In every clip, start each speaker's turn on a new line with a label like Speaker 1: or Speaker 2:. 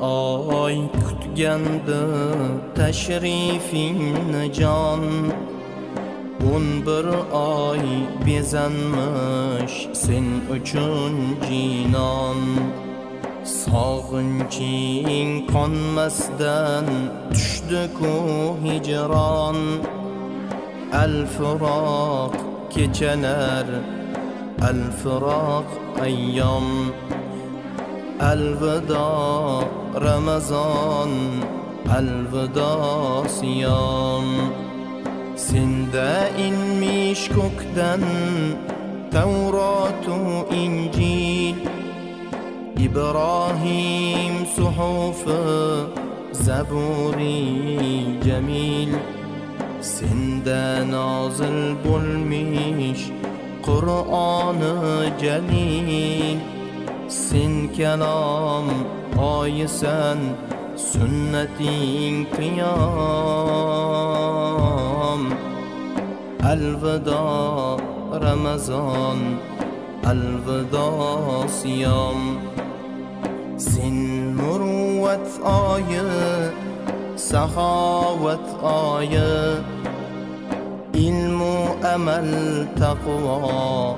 Speaker 1: oy kutgandi tashrifingni jon. O'n bir oy bezanmish sen uchun jinon. Sog'inching qonmasdan tushdi-ku hijron. Al-firoq kechalar al-firoq ayyom. Alvido ramazon alvido siyom senda inmish ko'kdan tavrotu injil ibrohim suhufi zaburi jamil senda nozil bo'lmish qur'oni jalil sen kalom قايسا سنتي قيام الوداع رمضان الوداع صيام. سن مروة آية سخاوة آية. علم أمل تقوى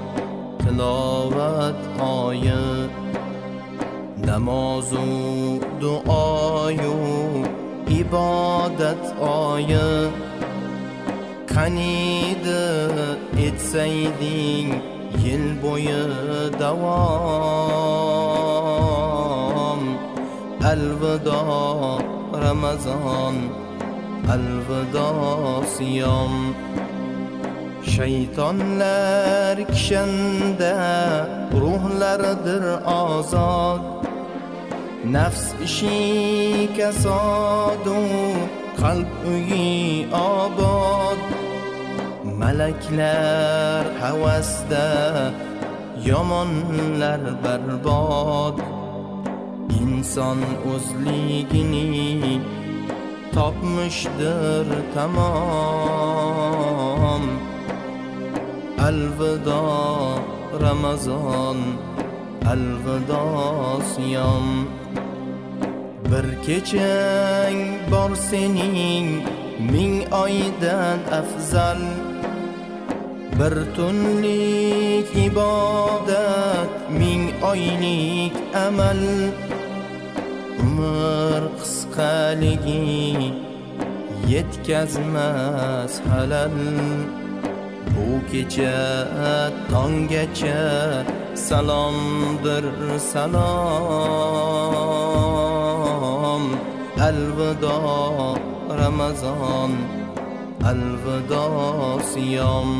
Speaker 1: تلاوة آية. Namazı, duayı, ibadet ayı. Kanidi etseydin yıl boyu devam. Elveda Ramazan, elveda siyam. Şeytanlar kişende ruhlardır azad nafs ishi kasodu qalb uyi obod. Malaklar havasda yomonlar barbod. İnson o'zligini topmishdir tamom. Alvido ramazon alvido siyom bir kechang bor sening ming oydan afzal. Bir tunlik ibodat ming oylik amal. Umr qisqaligi yetkazmas halal. Bu kecha tonggacha salomdir salom alvido ramazon alvido siyom.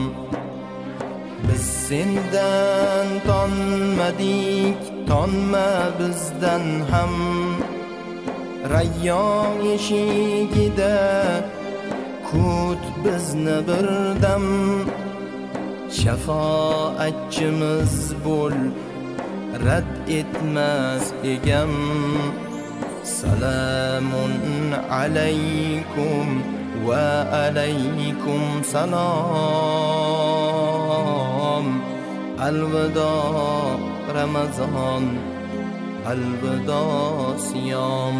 Speaker 1: Biz sendan tonmadik tonma bizdan ham. Rayyon eshigida kut bizni birdam shafoatchimiz bo'l rad etmas egam. Salamun alaykum va alaykum salom alvido ramazon alvido siyom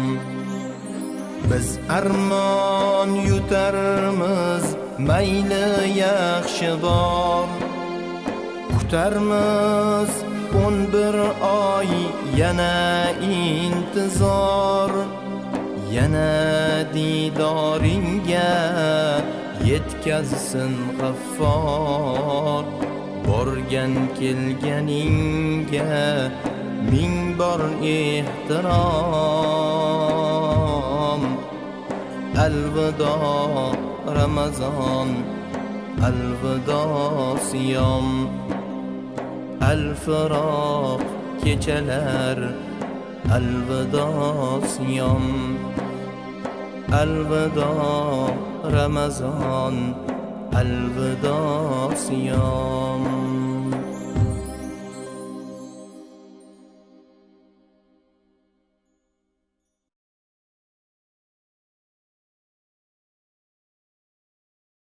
Speaker 1: biz armon yutarmiz mayli yaxshi bor. Kutarmiz o'n bir oy yana intizor. Yana didoringga yetkazsin g'affor. Borgan kelganingga ming bor ehtirom. Alvido Ramazan Elveda siyam El-firak geceler Elveda siyam Elveda Ramazan Elveda